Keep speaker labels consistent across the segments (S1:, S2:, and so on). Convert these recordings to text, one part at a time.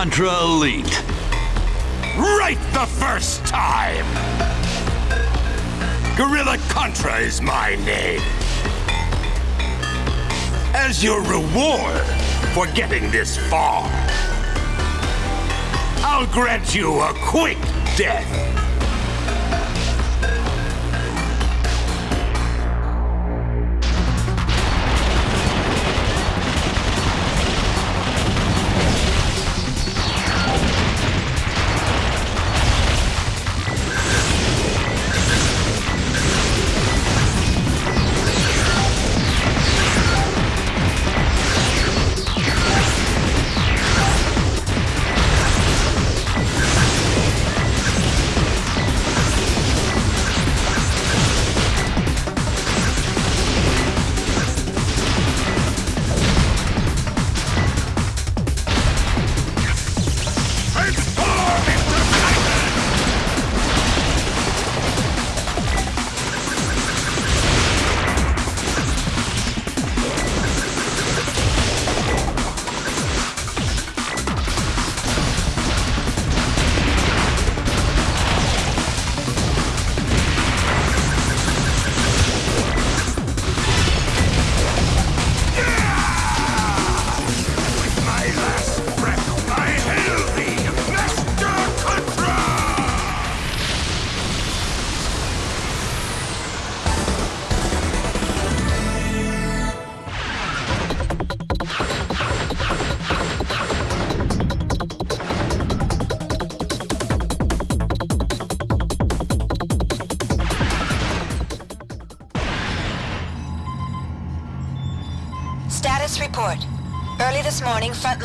S1: Contra Elite.
S2: Right the first time! Gorilla Contra is my name. As your reward for getting this far, I'll grant you a quick death.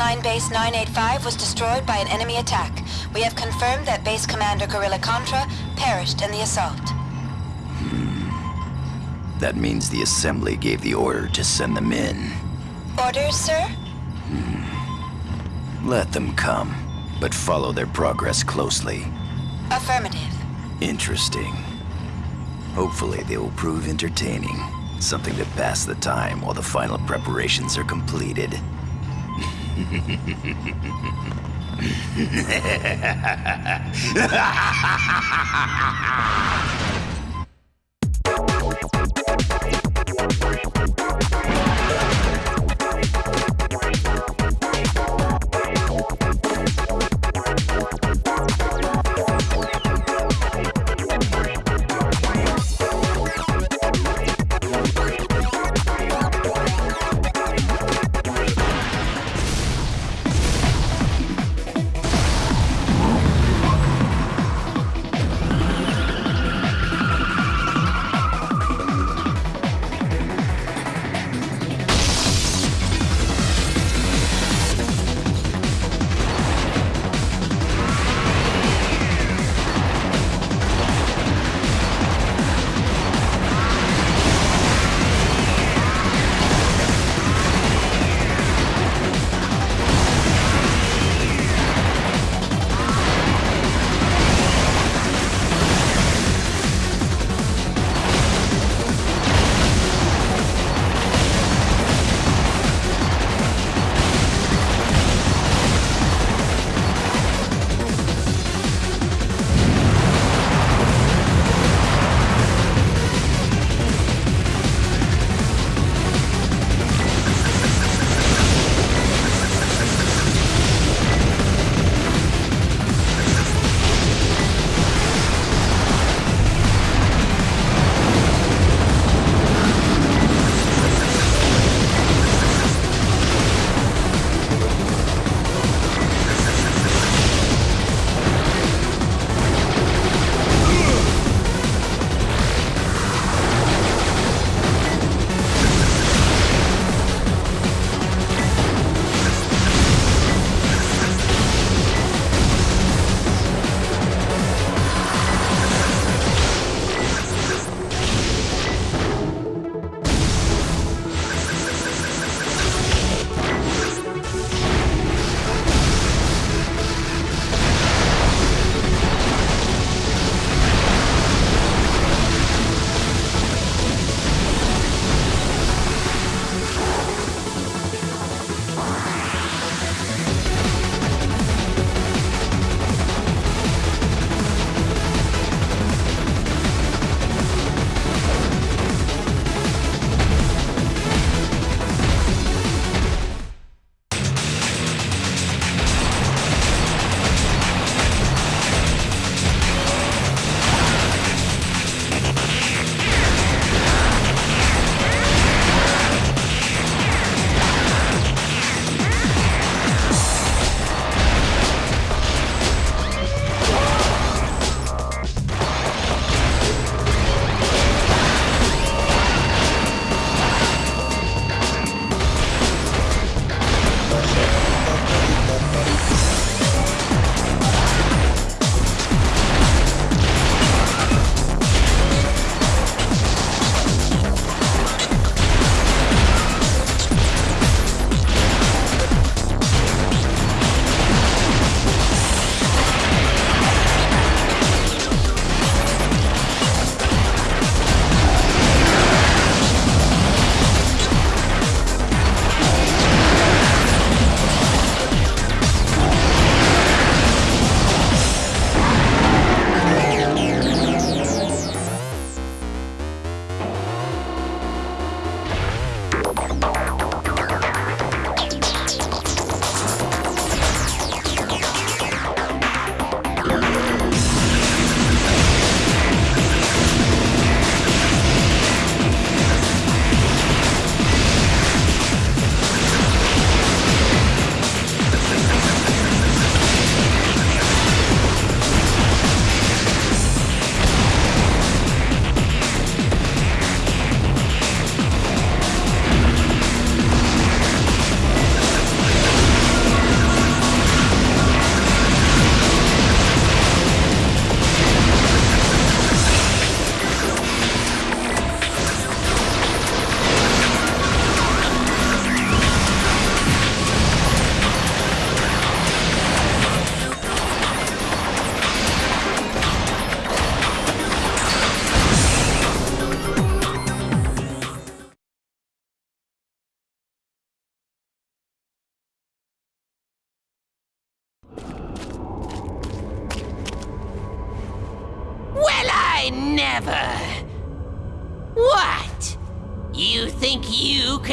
S3: Frontline Base 985 was destroyed by an enemy attack. We have confirmed that Base Commander Gorilla Contra perished in the assault. Hmm.
S4: That means the Assembly gave the order to send them in.
S3: Orders, sir? Hmm.
S4: Let them come, but follow their progress closely.
S3: Affirmative.
S4: Interesting. Hopefully they will prove entertaining. Something to pass the time while the final preparations are completed.
S5: Ha ha ha ha ha!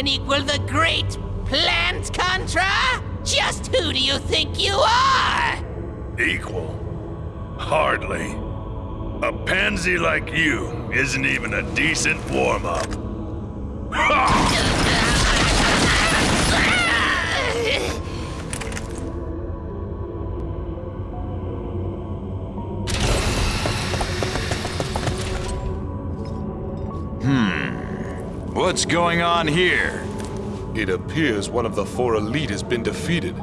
S5: Can equal the great Plant Contra? Just who do you think you are?
S6: Equal? Hardly. A pansy like you isn't even a decent warm-up.
S2: What's going on here?
S7: It appears one of the four elite has been defeated.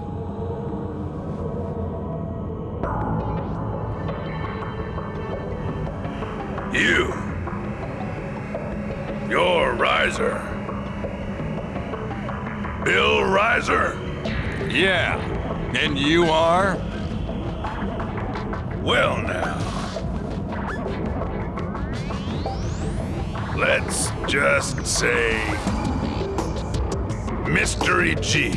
S6: You. You're Rizer. Bill Rizer.
S2: Yeah. And you are?
S6: Well now. Let's just say Mystery G.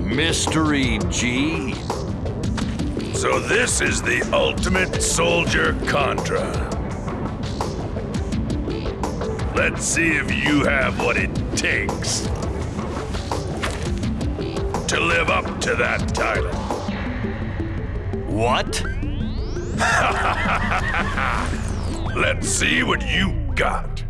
S2: Mystery G?
S6: So this is the ultimate soldier Contra. Let's see if you have what it takes to live up to that title.
S2: What?
S6: Let's see what you got.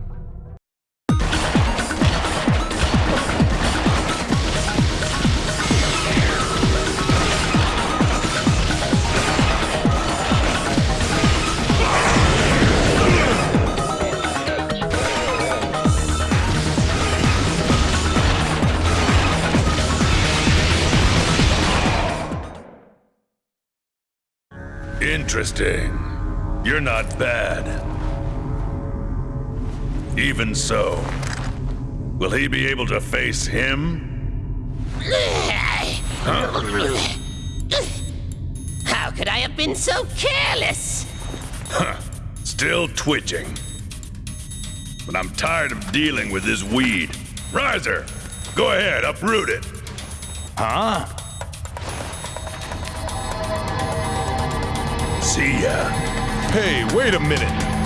S6: Interesting. You're not bad. Even so, will he be able to face him?
S5: How could I have been so careless?
S6: Still twitching. But I'm tired of dealing with this weed. Rizer, go ahead, uproot it.
S2: Huh?
S6: See ya.
S7: Hey, wait a minute!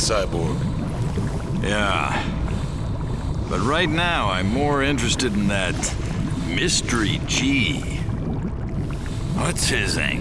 S7: Cyborg.
S2: Yeah. But right now, I'm more interested in that Mystery G. What's his angle?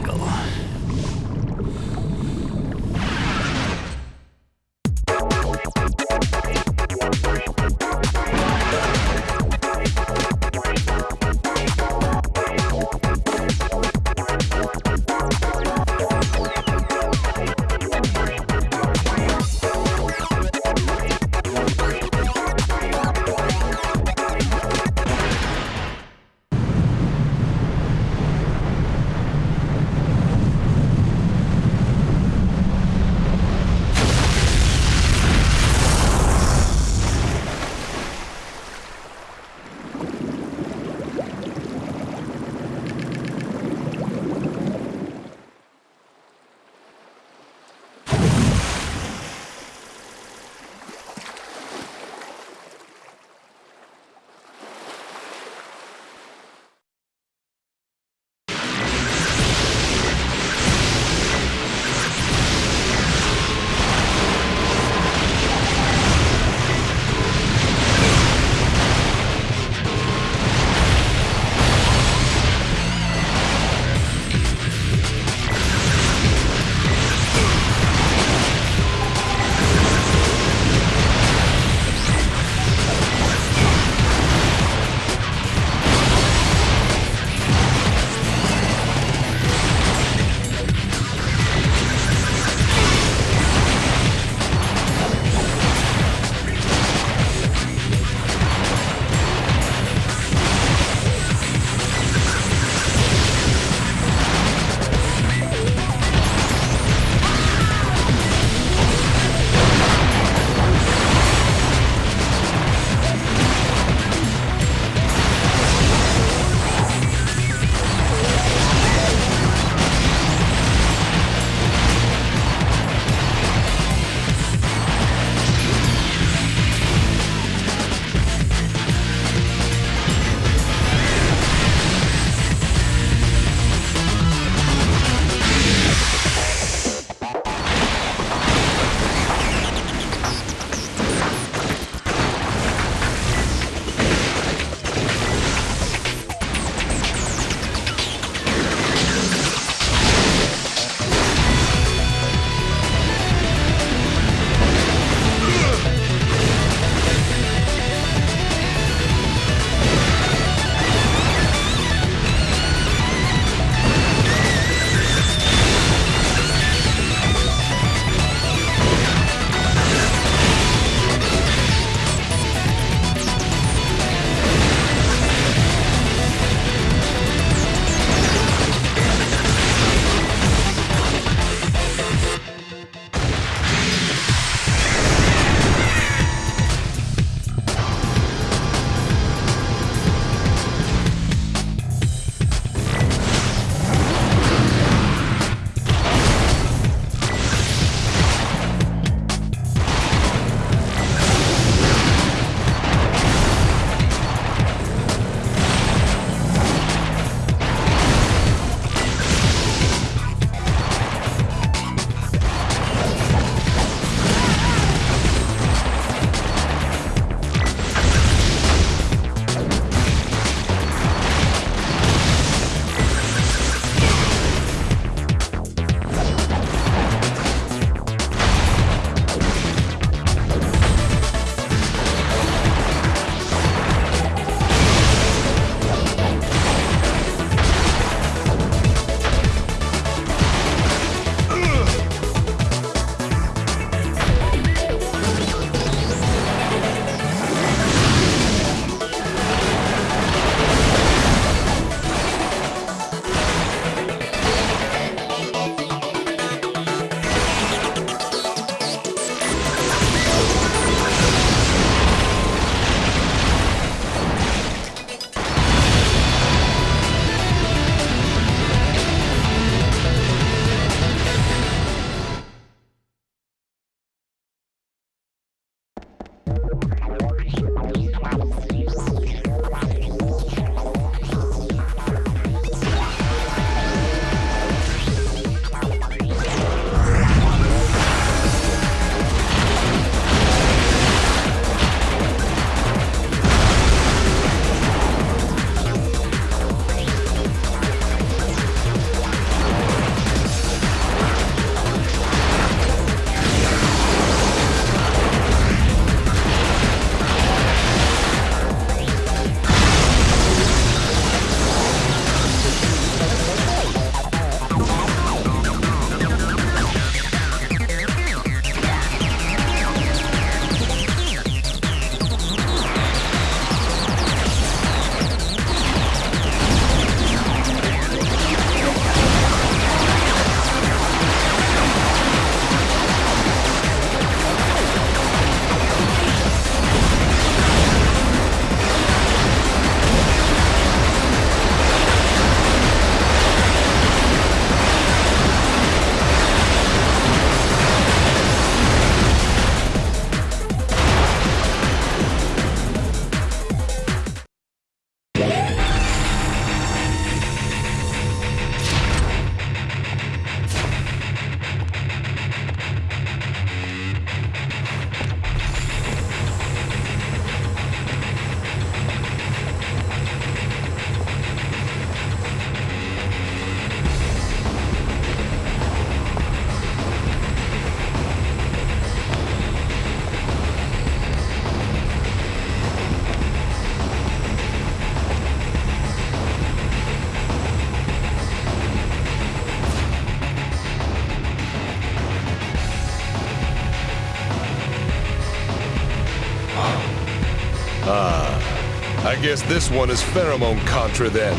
S8: Guess this one is pheromone Contra then.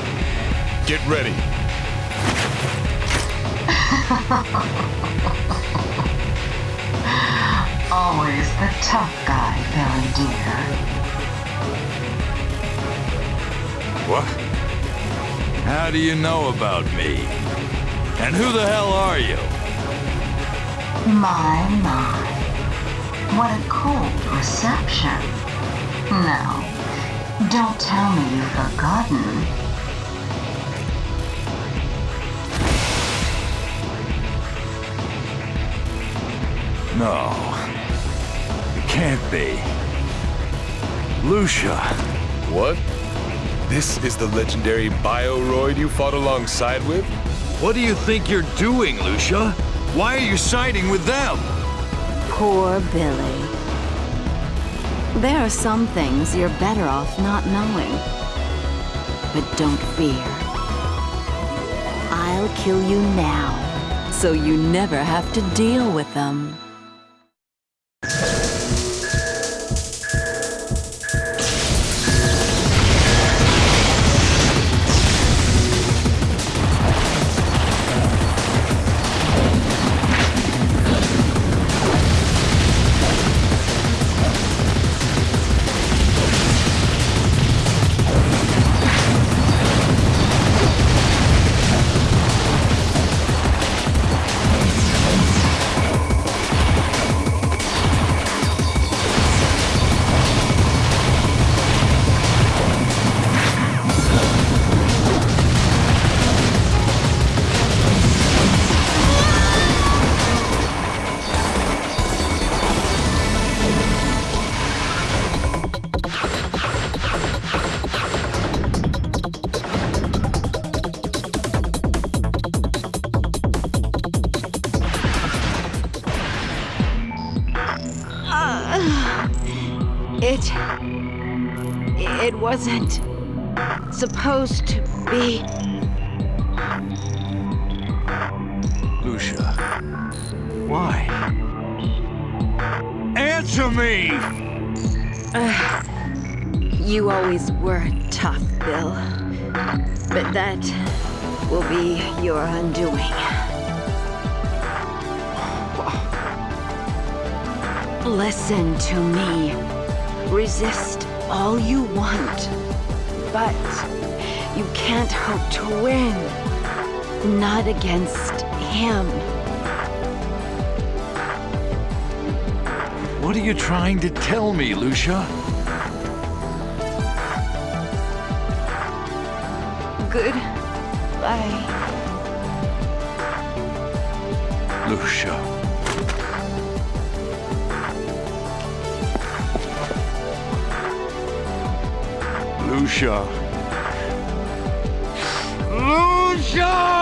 S8: Get ready.
S9: Always the tough guy, Billy dear.
S2: What? How do you know about me? And who the hell are you?
S9: My, my. What a cold reception. Now, don't tell me you've forgotten.
S2: No. It can't be. Lucia.
S8: What? This is the legendary Bioroid you fought alongside with?
S2: What do you think you're doing, Lucia? Why are you siding with them?
S10: Poor Billy. There are some things you're better off not knowing. But don't fear. I'll kill you now, so you never have to deal with them.
S11: It. It wasn't supposed to be.
S2: Lucia. Why? Answer me!
S11: You always were tough, Bill. But that will be your undoing. Listen to me. Resist all you want. But you can't hope to win. Not against him.
S2: What are you trying to tell me, Lucia?
S11: Goodbye.
S2: Lucia. Lucia. Lucia!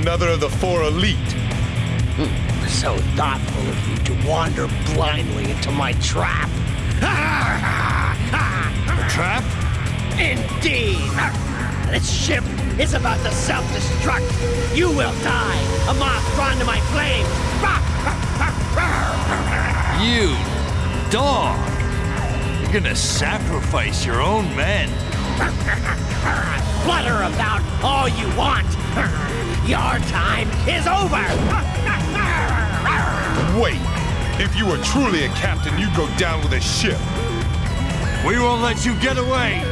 S8: Another of the four elite.
S7: Hmm, so thoughtful of you to wander blindly into my trap.
S12: Trap?
S7: Indeed! This ship is about to self-destruct. You will die, a moth drawn to my flames.
S12: You dog! You're gonna sacrifice your own men.
S7: Flutter about all you want. Your time is over.
S8: Wait! If you were truly a captain, you'd go down with a ship.
S12: We won't let you get away.